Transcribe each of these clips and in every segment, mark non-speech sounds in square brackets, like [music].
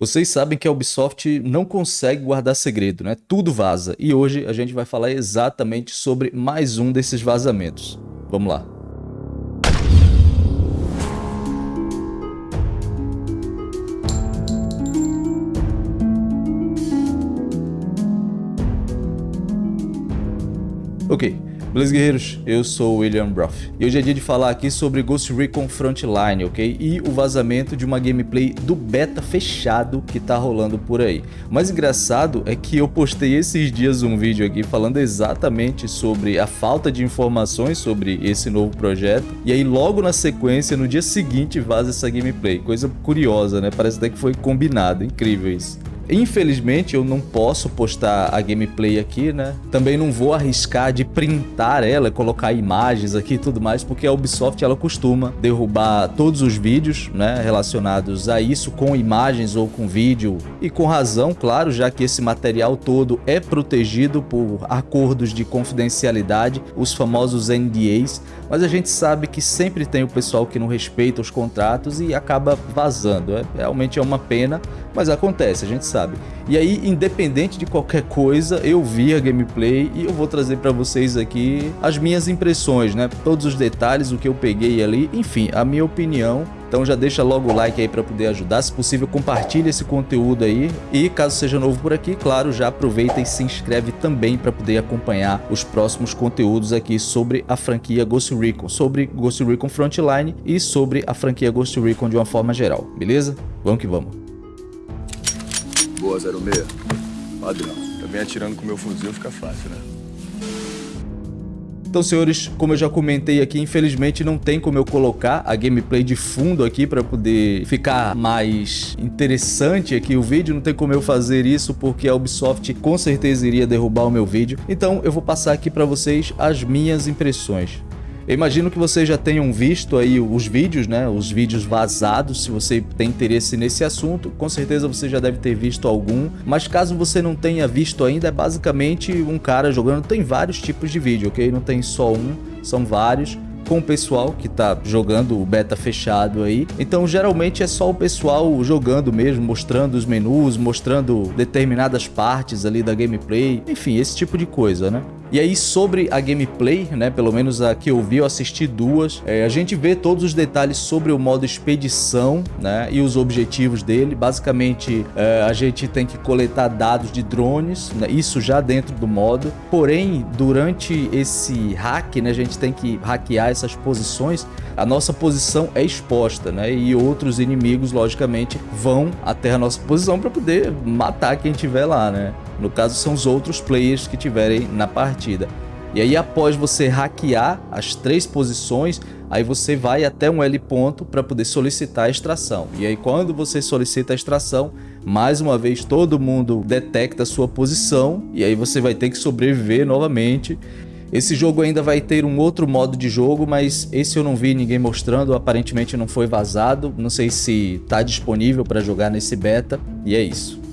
Vocês sabem que a Ubisoft não consegue guardar segredo, né? Tudo vaza. E hoje a gente vai falar exatamente sobre mais um desses vazamentos. Vamos lá. Ok, Beleza, guerreiros? Eu sou o William Broth e hoje é dia de falar aqui sobre Ghost Recon Frontline, ok? E o vazamento de uma gameplay do beta fechado que tá rolando por aí. O mais engraçado é que eu postei esses dias um vídeo aqui falando exatamente sobre a falta de informações sobre esse novo projeto e aí logo na sequência, no dia seguinte, vaza essa gameplay. Coisa curiosa, né? Parece até que foi combinado, incrível isso. Infelizmente eu não posso postar a gameplay aqui, né? Também não vou arriscar de printar ela, colocar imagens aqui e tudo mais, porque a Ubisoft ela costuma derrubar todos os vídeos, né, relacionados a isso com imagens ou com vídeo e com razão, claro, já que esse material todo é protegido por acordos de confidencialidade, os famosos NDAs, mas a gente sabe que sempre tem o pessoal que não respeita os contratos e acaba vazando. É, realmente é uma pena, mas acontece, a gente sabe. E aí, independente de qualquer coisa, eu vi a gameplay e eu vou trazer para vocês aqui as minhas impressões, né? Todos os detalhes, o que eu peguei ali, enfim, a minha opinião então já deixa logo o like aí para poder ajudar, se possível compartilhe esse conteúdo aí e caso seja novo por aqui, claro, já aproveita e se inscreve também para poder acompanhar os próximos conteúdos aqui sobre a franquia Ghost Recon, sobre Ghost Recon Frontline e sobre a franquia Ghost Recon de uma forma geral, beleza? Vamos que vamos. Boa, 06. Padrão. Também atirando com meu fuzil fica fácil, né? Então, senhores, como eu já comentei aqui, infelizmente não tem como eu colocar a gameplay de fundo aqui para poder ficar mais interessante aqui o vídeo. Não tem como eu fazer isso porque a Ubisoft com certeza iria derrubar o meu vídeo. Então, eu vou passar aqui para vocês as minhas impressões. Eu imagino que vocês já tenham visto aí os vídeos, né? Os vídeos vazados, se você tem interesse nesse assunto, com certeza você já deve ter visto algum, mas caso você não tenha visto ainda, é basicamente um cara jogando, tem vários tipos de vídeo, ok? Não tem só um, são vários com o pessoal que tá jogando o beta fechado aí. Então geralmente é só o pessoal jogando mesmo, mostrando os menus, mostrando determinadas partes ali da gameplay, enfim, esse tipo de coisa, né? E aí sobre a gameplay, né, pelo menos a que eu vi, eu assisti duas, é, a gente vê todos os detalhes sobre o modo expedição né, e os objetivos dele. Basicamente é, a gente tem que coletar dados de drones, né, isso já dentro do modo. Porém, durante esse hack, né, a gente tem que hackear essas posições, a nossa posição é exposta né, e outros inimigos, logicamente, vão até a nossa posição para poder matar quem estiver lá. Né? No caso, são os outros players que tiverem na partida. E aí, após você hackear as três posições, aí você vai até um L ponto para poder solicitar a extração. E aí, quando você solicita a extração, mais uma vez todo mundo detecta a sua posição e aí você vai ter que sobreviver novamente. Esse jogo ainda vai ter um outro modo de jogo, mas esse eu não vi ninguém mostrando, aparentemente não foi vazado. Não sei se está disponível para jogar nesse beta, e é isso.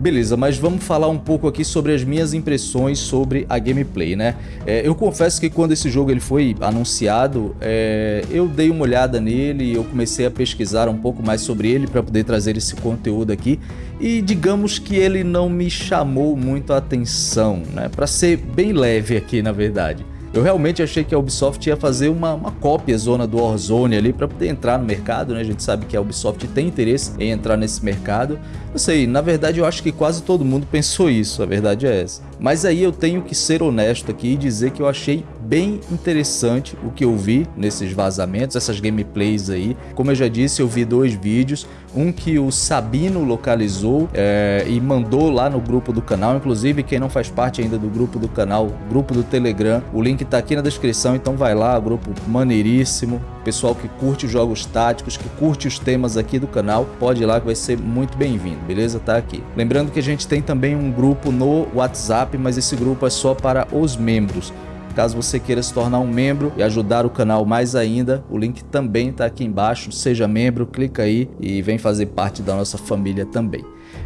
Beleza, mas vamos falar um pouco aqui sobre as minhas impressões sobre a gameplay, né? É, eu confesso que quando esse jogo ele foi anunciado, é, eu dei uma olhada nele eu comecei a pesquisar um pouco mais sobre ele para poder trazer esse conteúdo aqui e digamos que ele não me chamou muito a atenção, né? Para ser bem leve aqui, na verdade. Eu realmente achei que a Ubisoft ia fazer uma, uma cópia zona do Warzone ali para poder entrar no mercado, né? A gente sabe que a Ubisoft tem interesse em entrar nesse mercado. Não sei, na verdade eu acho que quase todo mundo [laughs] pensou isso, a verdade é essa. Mas aí eu tenho que ser honesto aqui e dizer que eu achei bem interessante o que eu vi nesses vazamentos, essas gameplays aí. Como eu já disse, eu vi dois vídeos, um que o Sabino localizou é, e mandou lá no grupo do canal, inclusive quem não faz parte ainda do grupo do canal, grupo do Telegram, o link tá aqui na descrição, então vai lá, grupo maneiríssimo, pessoal que curte jogos táticos, que curte os temas aqui do canal, pode ir lá que vai ser muito bem-vindo, beleza? Tá aqui. Lembrando que a gente tem também um grupo no WhatsApp, mas esse grupo é só para os membros. Caso você queira se tornar um membro e ajudar o canal mais ainda, o link também está aqui embaixo. Seja membro, clica aí e vem fazer parte da nossa família também.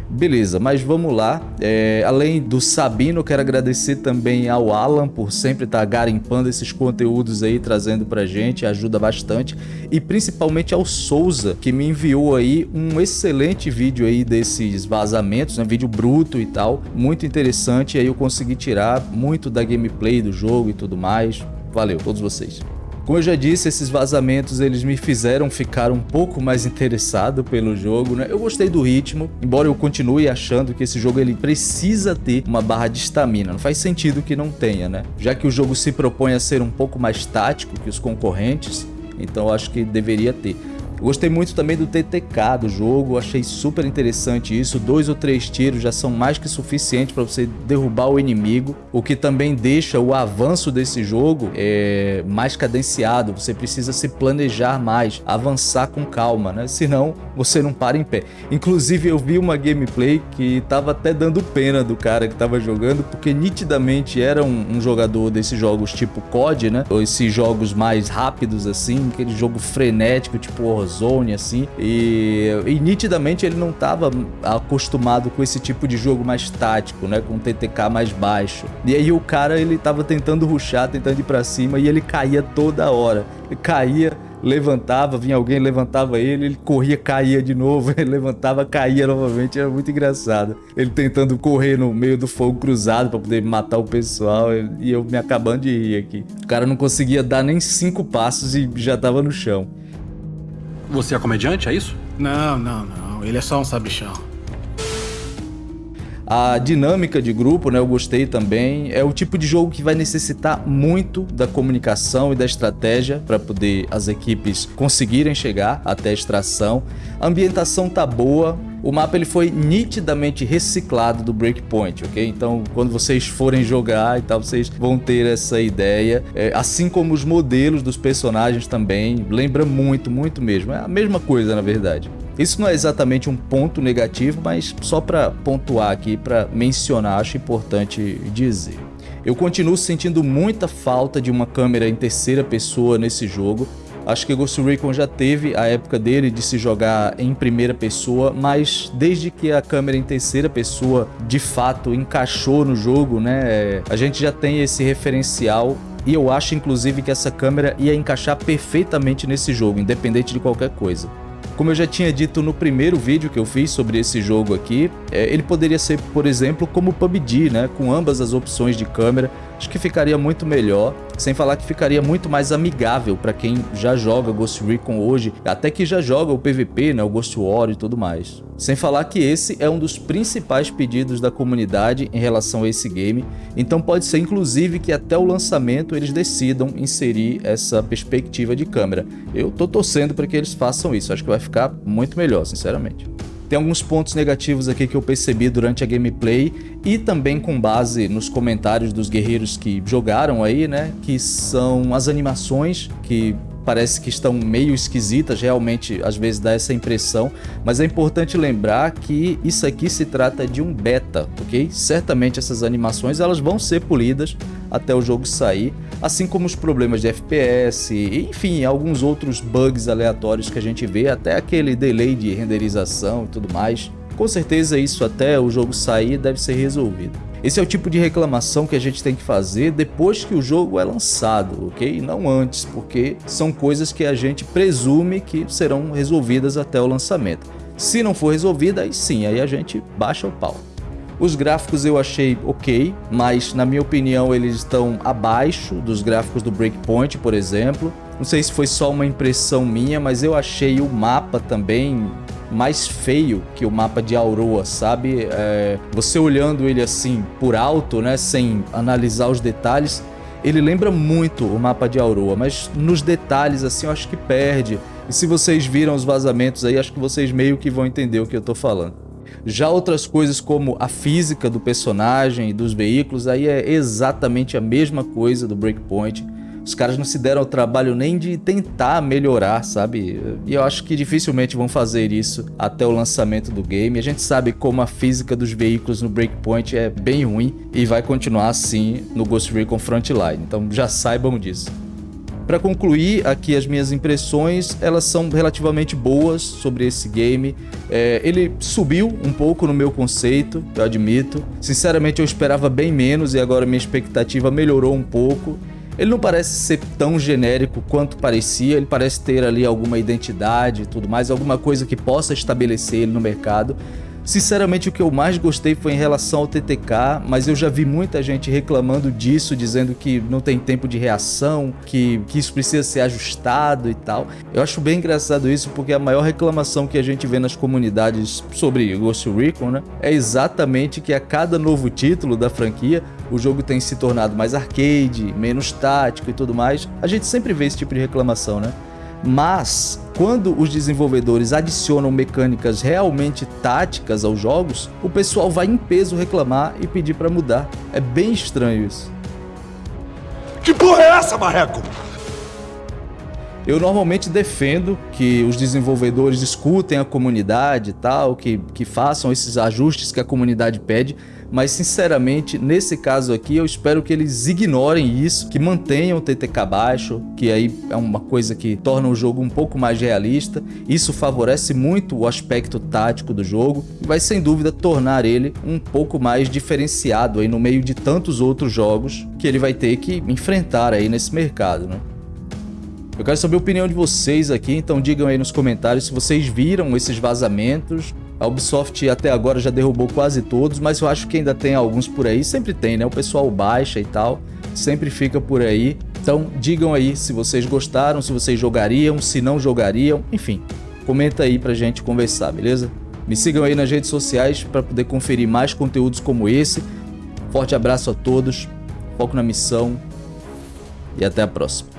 Beleza, mas vamos lá. É, além do Sabino, quero agradecer também ao Alan por sempre estar tá garimpando esses conteúdos aí, trazendo pra gente, ajuda bastante. E principalmente ao Souza, que me enviou aí um excelente vídeo aí desses vazamentos, né? Vídeo bruto e tal, muito interessante. E aí eu consegui tirar muito da gameplay do jogo e tudo mais. Valeu, todos vocês. Como eu já disse, esses vazamentos eles me fizeram ficar um pouco mais interessado pelo jogo, né? Eu gostei do ritmo, embora eu continue achando que esse jogo ele precisa ter uma barra de estamina. Não faz sentido que não tenha, né? Já que o jogo se propõe a ser um pouco mais tático que os concorrentes, então acho que deveria ter. Gostei muito também do TTK do jogo, achei super interessante isso. Dois ou três tiros já são mais que suficientes para você derrubar o inimigo, o que também deixa o avanço desse jogo é, mais cadenciado. Você precisa se planejar mais, avançar com calma, né? Senão você não para em pé. Inclusive eu vi uma gameplay que tava até dando pena do cara que tava jogando, porque nitidamente era um, um jogador desses jogos tipo COD, né? Ou esses jogos mais rápidos assim, aquele jogo frenético tipo Warzone, assim, e, e nitidamente ele não estava acostumado com esse tipo de jogo mais tático, né, com TTK mais baixo. E aí o cara, ele tava tentando ruxar, tentando ir pra cima, e ele caía toda hora. Ele caía, levantava, vinha alguém, levantava ele, ele corria, caía de novo, [laughs] ele levantava, caía novamente, era muito engraçado. Ele tentando correr no meio do fogo cruzado para poder matar o pessoal e eu me acabando de rir aqui. O cara não conseguia dar nem cinco passos e já tava no chão. Você é comediante, é isso? Não, não, não. Ele é só um sabichão. A dinâmica de grupo, né, eu gostei também. É o tipo de jogo que vai necessitar muito da comunicação e da estratégia para poder as equipes conseguirem chegar até a extração. A ambientação tá boa, o mapa ele foi nitidamente reciclado do Breakpoint, ok? Então, quando vocês forem jogar e tal, vocês vão ter essa ideia. É, assim como os modelos dos personagens também, lembra muito, muito mesmo. É a mesma coisa, na verdade. Isso não é exatamente um ponto negativo, mas só para pontuar aqui, para mencionar, acho importante dizer. Eu continuo sentindo muita falta de uma câmera em terceira pessoa nesse jogo. Acho que Ghost Recon já teve a época dele de se jogar em primeira pessoa, mas desde que a câmera em terceira pessoa de fato encaixou no jogo, né, a gente já tem esse referencial e eu acho inclusive que essa câmera ia encaixar perfeitamente nesse jogo, independente de qualquer coisa. Como eu já tinha dito no primeiro vídeo que eu fiz sobre esse jogo aqui, é, ele poderia ser, por exemplo, como PUBG, né? com ambas as opções de câmera, acho que ficaria muito melhor, sem falar que ficaria muito mais amigável para quem já joga Ghost Recon hoje, até que já joga o PVP, né, o Ghost War e tudo mais. Sem falar que esse é um dos principais pedidos da comunidade em relação a esse game, então pode ser inclusive que até o lançamento eles decidam inserir essa perspectiva de câmera. Eu tô torcendo para que eles façam isso, acho que vai ficar muito melhor, sinceramente. Tem alguns pontos negativos aqui que eu percebi durante a gameplay e também com base nos comentários dos guerreiros que jogaram aí, né? Que são as animações que parece que estão meio esquisitas, realmente às vezes dá essa impressão, mas é importante lembrar que isso aqui se trata de um beta, ok? Certamente essas animações elas vão ser polidas até o jogo sair, assim como os problemas de FPS, enfim, alguns outros bugs aleatórios que a gente vê, até aquele delay de renderização e tudo mais. Com certeza isso até o jogo sair deve ser resolvido. Esse é o tipo de reclamação que a gente tem que fazer depois que o jogo é lançado, ok? Não antes, porque são coisas que a gente presume que serão resolvidas até o lançamento. Se não for resolvida, aí sim, aí a gente baixa o pau. Os gráficos eu achei ok, mas na minha opinião eles estão abaixo dos gráficos do Breakpoint, por exemplo. Não sei se foi só uma impressão minha, mas eu achei o mapa também mais feio que o mapa de Aurora, sabe? É, você olhando ele assim por alto, né, sem analisar os detalhes, ele lembra muito o mapa de Aurora, mas nos detalhes assim eu acho que perde. E se vocês viram os vazamentos aí, acho que vocês meio que vão entender o que eu tô falando. Já outras coisas como a física do personagem e dos veículos, aí é exatamente a mesma coisa do Breakpoint. Os caras não se deram o trabalho nem de tentar melhorar, sabe? E eu acho que dificilmente vão fazer isso até o lançamento do game. A gente sabe como a física dos veículos no Breakpoint é bem ruim e vai continuar assim no Ghost Recon Frontline. Então já saibam disso. Para concluir aqui as minhas impressões, elas são relativamente boas sobre esse game. É, ele subiu um pouco no meu conceito, eu admito. Sinceramente eu esperava bem menos e agora minha expectativa melhorou um pouco. Ele não parece ser tão genérico quanto parecia, ele parece ter ali alguma identidade e tudo mais, alguma coisa que possa estabelecer ele no mercado. Sinceramente, o que eu mais gostei foi em relação ao TTK, mas eu já vi muita gente reclamando disso, dizendo que não tem tempo de reação, que, que isso precisa ser ajustado e tal. Eu acho bem engraçado isso, porque a maior reclamação que a gente vê nas comunidades sobre Ghost Recon, né, é exatamente que a cada novo título da franquia, o jogo tem se tornado mais arcade, menos tático e tudo mais. A gente sempre vê esse tipo de reclamação, né? Mas quando os desenvolvedores adicionam mecânicas realmente táticas aos jogos, o pessoal vai em peso reclamar e pedir para mudar. É bem estranho isso. Que porra é essa, Marreco? Eu normalmente defendo que os desenvolvedores escutem a comunidade e tal, que, que façam esses ajustes que a comunidade pede, mas sinceramente, nesse caso aqui, eu espero que eles ignorem isso, que mantenham o TTK baixo, que aí é uma coisa que torna o jogo um pouco mais realista. Isso favorece muito o aspecto tático do jogo e vai sem dúvida tornar ele um pouco mais diferenciado aí no meio de tantos outros jogos que ele vai ter que enfrentar aí nesse mercado, né? Eu quero saber a opinião de vocês aqui, então digam aí nos comentários se vocês viram esses vazamentos, a Ubisoft até agora já derrubou quase todos, mas eu acho que ainda tem alguns por aí. Sempre tem, né? O pessoal baixa e tal, sempre fica por aí. Então digam aí se vocês gostaram, se vocês jogariam, se não jogariam, enfim. Comenta aí pra gente conversar, beleza? Me sigam aí nas redes sociais para poder conferir mais conteúdos como esse. Forte abraço a todos, foco na missão e até a próxima.